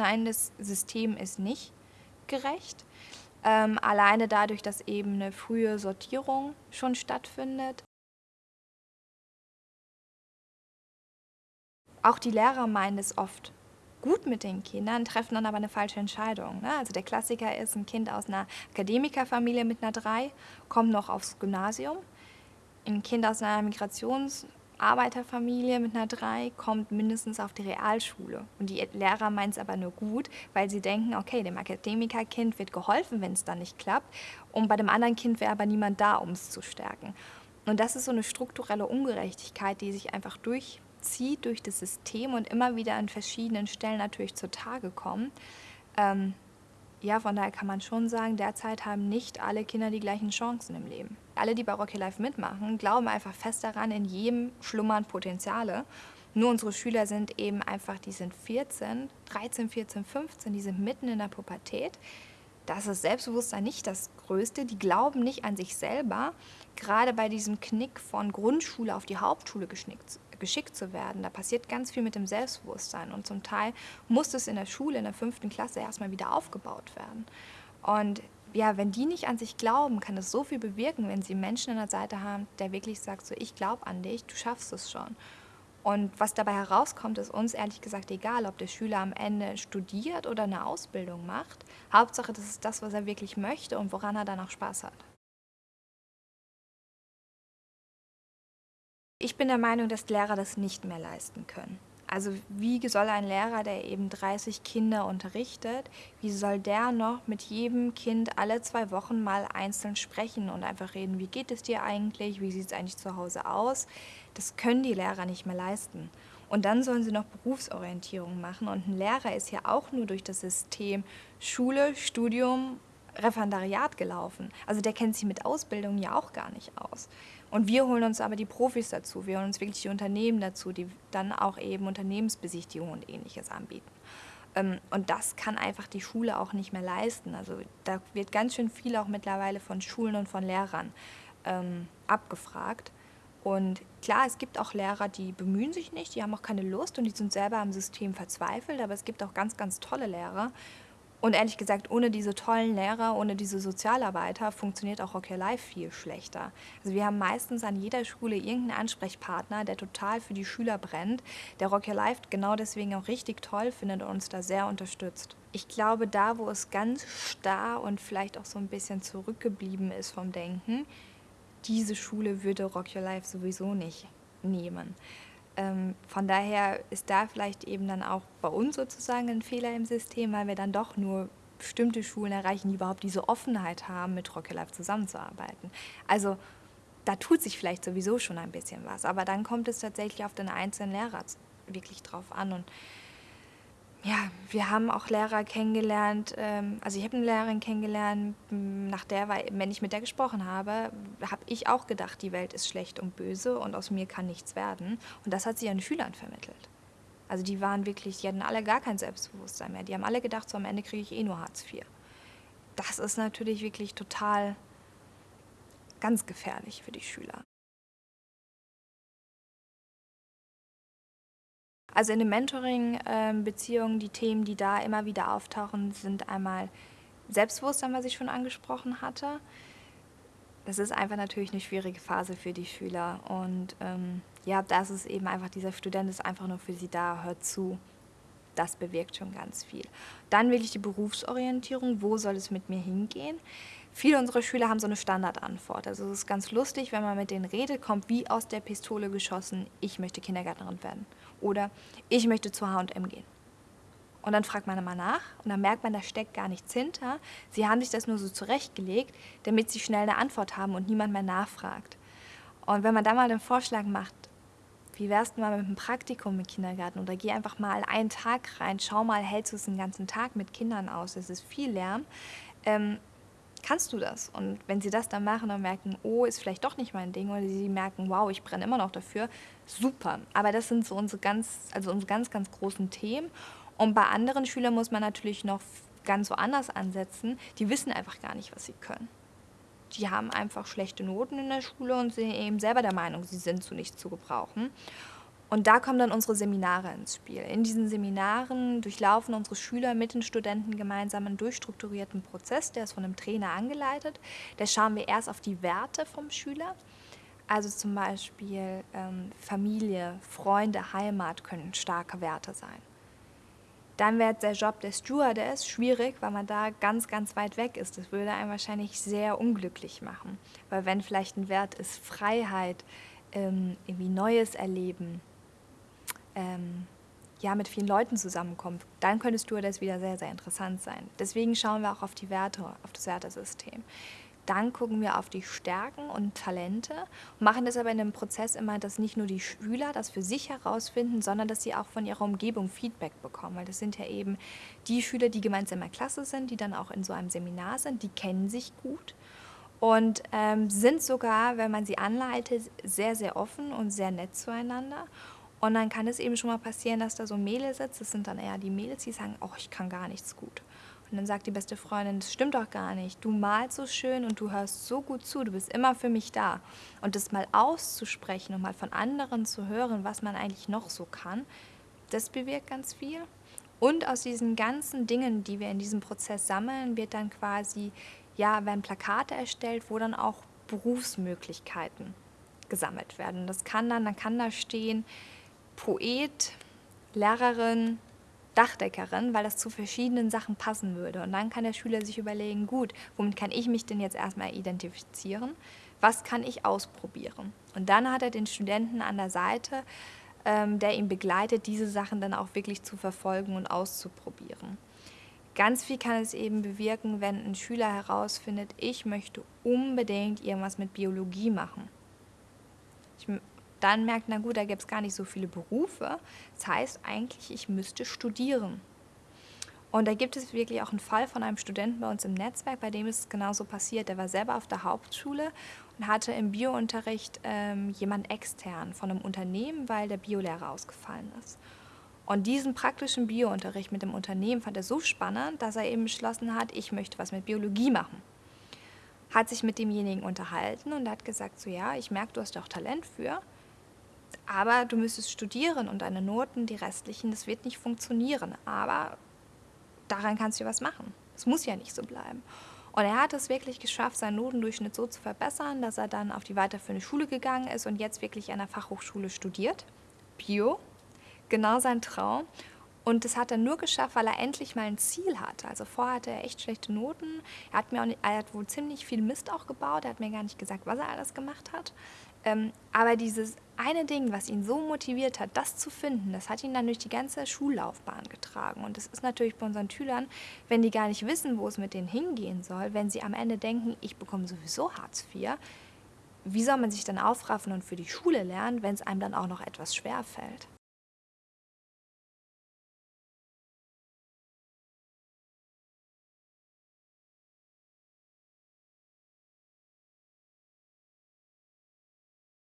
Nein, das System ist nicht gerecht. Ähm, alleine dadurch, dass eben eine frühe Sortierung schon stattfindet. Auch die Lehrer meinen es oft gut mit den Kindern, treffen dann aber eine falsche Entscheidung. Ne? Also der Klassiker ist, ein Kind aus einer Akademikerfamilie mit einer 3 kommt noch aufs Gymnasium. Ein Kind aus einer Migrationsarbeiterfamilie mit einer 3 kommt mindestens auf die Realschule. Und die Lehrer meinen es aber nur gut, weil sie denken, okay, dem Akademikerkind wird geholfen, wenn es dann nicht klappt. Und bei dem anderen Kind wäre aber niemand da, um es zu stärken. Und das ist so eine strukturelle Ungerechtigkeit, die sich einfach durch zieht durch das System und immer wieder an verschiedenen Stellen natürlich zutage kommen. Ähm, ja, von daher kann man schon sagen, derzeit haben nicht alle Kinder die gleichen Chancen im Leben. Alle, die bei Rocky Life mitmachen, glauben einfach fest daran, in jedem schlummern Potenziale. Nur unsere Schüler sind eben einfach, die sind 14, 13, 14, 15, die sind mitten in der Pubertät. Da ist das Selbstbewusstsein nicht das Größte. Die glauben nicht an sich selber. Gerade bei diesem Knick von Grundschule auf die Hauptschule geschickt, geschickt zu werden. Da passiert ganz viel mit dem Selbstbewusstsein und zum Teil muss es in der Schule, in der fünften Klasse erstmal wieder aufgebaut werden. Und ja, wenn die nicht an sich glauben, kann es so viel bewirken, wenn sie Menschen an der Seite haben, der wirklich sagt, so ich glaube an dich, du schaffst es schon. Und was dabei herauskommt, ist uns ehrlich gesagt egal, ob der Schüler am Ende studiert oder eine Ausbildung macht. Hauptsache, das ist das, was er wirklich möchte und woran er dann auch Spaß hat. Ich bin der Meinung, dass Lehrer das nicht mehr leisten können. Also wie soll ein Lehrer, der eben 30 Kinder unterrichtet, wie soll der noch mit jedem Kind alle zwei Wochen mal einzeln sprechen und einfach reden, wie geht es dir eigentlich, wie sieht es eigentlich zu Hause aus? Das können die Lehrer nicht mehr leisten. Und dann sollen sie noch Berufsorientierung machen. Und ein Lehrer ist ja auch nur durch das System Schule, Studium, Referendariat gelaufen. Also der kennt sich mit Ausbildung ja auch gar nicht aus. Und wir holen uns aber die Profis dazu, wir holen uns wirklich die Unternehmen dazu, die dann auch eben Unternehmensbesichtigungen und ähnliches anbieten. Ähm, und das kann einfach die Schule auch nicht mehr leisten. Also da wird ganz schön viel auch mittlerweile von Schulen und von Lehrern ähm, abgefragt. Und klar, es gibt auch Lehrer, die bemühen sich nicht, die haben auch keine Lust und die sind selber am System verzweifelt, aber es gibt auch ganz, ganz tolle Lehrer, und ehrlich gesagt, ohne diese tollen Lehrer, ohne diese Sozialarbeiter funktioniert auch Rock Your Life viel schlechter. Also wir haben meistens an jeder Schule irgendeinen Ansprechpartner, der total für die Schüler brennt, der Rock Your Life genau deswegen auch richtig toll findet und uns da sehr unterstützt. Ich glaube, da, wo es ganz starr und vielleicht auch so ein bisschen zurückgeblieben ist vom Denken, diese Schule würde Rock Your Life sowieso nicht nehmen. Ähm, von daher ist da vielleicht eben dann auch bei uns sozusagen ein Fehler im System, weil wir dann doch nur bestimmte Schulen erreichen, die überhaupt diese Offenheit haben, mit Rocky Life zusammenzuarbeiten. Also da tut sich vielleicht sowieso schon ein bisschen was, aber dann kommt es tatsächlich auf den einzelnen Lehrer wirklich drauf an und ja, wir haben auch Lehrer kennengelernt, ähm, also ich habe eine Lehrerin kennengelernt, nach der, wenn ich mit der gesprochen habe, habe ich auch gedacht, die Welt ist schlecht und böse und aus mir kann nichts werden. Und das hat sie ihren Schülern vermittelt. Also die waren wirklich, die hatten alle gar kein Selbstbewusstsein mehr. Die haben alle gedacht, so am Ende kriege ich eh nur Hartz IV. Das ist natürlich wirklich total ganz gefährlich für die Schüler. Also in den Mentoring-Beziehungen, die Themen, die da immer wieder auftauchen, sind einmal Selbstbewusstsein, was ich schon angesprochen hatte. Das ist einfach natürlich eine schwierige Phase für die Schüler. Und ähm, ja, das ist eben einfach, dieser Student ist einfach nur für sie da, hört zu. Das bewirkt schon ganz viel. Dann wirklich die Berufsorientierung, wo soll es mit mir hingehen? Viele unserer Schüler haben so eine Standardantwort. Also es ist ganz lustig, wenn man mit denen redet, kommt wie aus der Pistole geschossen, ich möchte Kindergärtnerin werden. Oder ich möchte zu H&M gehen. Und dann fragt man immer nach und dann merkt man, da steckt gar nichts hinter. Sie haben sich das nur so zurechtgelegt, damit sie schnell eine Antwort haben und niemand mehr nachfragt. Und wenn man da mal den Vorschlag macht, wie wärst du mal mit einem Praktikum im Kindergarten oder geh einfach mal einen Tag rein, schau mal, hältst du es den ganzen Tag mit Kindern aus, das ist viel Lärm, ähm, kannst du das? Und wenn sie das dann machen und merken, oh, ist vielleicht doch nicht mein Ding, oder sie merken, wow, ich brenne immer noch dafür, super. Aber das sind so unsere ganz, also unsere ganz, ganz großen Themen. Und bei anderen Schülern muss man natürlich noch ganz woanders ansetzen. Die wissen einfach gar nicht, was sie können. Die haben einfach schlechte Noten in der Schule und sind eben selber der Meinung, sie sind zu nichts zu gebrauchen. Und da kommen dann unsere Seminare ins Spiel. In diesen Seminaren durchlaufen unsere Schüler mit den Studenten gemeinsam einen durchstrukturierten Prozess, der ist von einem Trainer angeleitet. Da schauen wir erst auf die Werte vom Schüler. Also zum Beispiel ähm, Familie, Freunde, Heimat können starke Werte sein. Dann wird der Job des Stewardess schwierig, weil man da ganz, ganz weit weg ist. Das würde einen wahrscheinlich sehr unglücklich machen. Weil wenn vielleicht ein Wert ist Freiheit, ähm, irgendwie Neues erleben, ähm, ja, mit vielen Leuten zusammenkommt, dann könntest du das wieder sehr, sehr interessant sein. Deswegen schauen wir auch auf die Werte, auf das Wertesystem. Dann gucken wir auf die Stärken und Talente und machen das aber in einem Prozess immer, dass nicht nur die Schüler das für sich herausfinden, sondern dass sie auch von ihrer Umgebung Feedback bekommen. Weil das sind ja eben die Schüler, die gemeinsam in der Klasse sind, die dann auch in so einem Seminar sind, die kennen sich gut und ähm, sind sogar, wenn man sie anleitet, sehr, sehr offen und sehr nett zueinander. Und dann kann es eben schon mal passieren, dass da so Mädels sitzt, das sind dann eher die Mädels, die sagen, oh, ich kann gar nichts gut. Und dann sagt die beste Freundin, das stimmt doch gar nicht. Du malst so schön und du hörst so gut zu, du bist immer für mich da. Und das mal auszusprechen und mal von anderen zu hören, was man eigentlich noch so kann, das bewirkt ganz viel. Und aus diesen ganzen Dingen, die wir in diesem Prozess sammeln, wird dann quasi, ja, werden Plakate erstellt, wo dann auch Berufsmöglichkeiten gesammelt werden. Das kann dann, dann kann da stehen, Poet, Lehrerin, Dachdeckerin, weil das zu verschiedenen Sachen passen würde. Und dann kann der Schüler sich überlegen, gut, womit kann ich mich denn jetzt erstmal identifizieren? Was kann ich ausprobieren? Und dann hat er den Studenten an der Seite, ähm, der ihn begleitet, diese Sachen dann auch wirklich zu verfolgen und auszuprobieren. Ganz viel kann es eben bewirken, wenn ein Schüler herausfindet, ich möchte unbedingt irgendwas mit Biologie machen. Ich dann merkt, na gut, da gibt es gar nicht so viele Berufe. Das heißt eigentlich, ich müsste studieren. Und da gibt es wirklich auch einen Fall von einem Studenten bei uns im Netzwerk, bei dem ist es genauso passiert. Der war selber auf der Hauptschule und hatte im Biounterricht ähm, jemand extern von einem Unternehmen, weil der Biolehrer ausgefallen ist. Und diesen praktischen Biounterricht mit dem Unternehmen fand er so spannend, dass er eben beschlossen hat, ich möchte was mit Biologie machen. Hat sich mit demjenigen unterhalten und hat gesagt, so ja, ich merke, du hast auch Talent für aber du müsstest studieren und deine Noten, die restlichen, das wird nicht funktionieren. Aber daran kannst du was machen. Es muss ja nicht so bleiben. Und er hat es wirklich geschafft, seinen Notendurchschnitt so zu verbessern, dass er dann auf die weiterführende Schule gegangen ist und jetzt wirklich an der Fachhochschule studiert. Bio, genau sein Traum. Und das hat er nur geschafft, weil er endlich mal ein Ziel hatte. Also vorher hatte er echt schlechte Noten. Er hat, mir auch nicht, er hat wohl ziemlich viel Mist auch gebaut. Er hat mir gar nicht gesagt, was er alles gemacht hat. Ähm, aber dieses eine Ding, was ihn so motiviert hat, das zu finden, das hat ihn dann durch die ganze Schullaufbahn getragen. Und das ist natürlich bei unseren Schülern, wenn die gar nicht wissen, wo es mit denen hingehen soll, wenn sie am Ende denken, ich bekomme sowieso Hartz IV, wie soll man sich dann aufraffen und für die Schule lernen, wenn es einem dann auch noch etwas schwer fällt?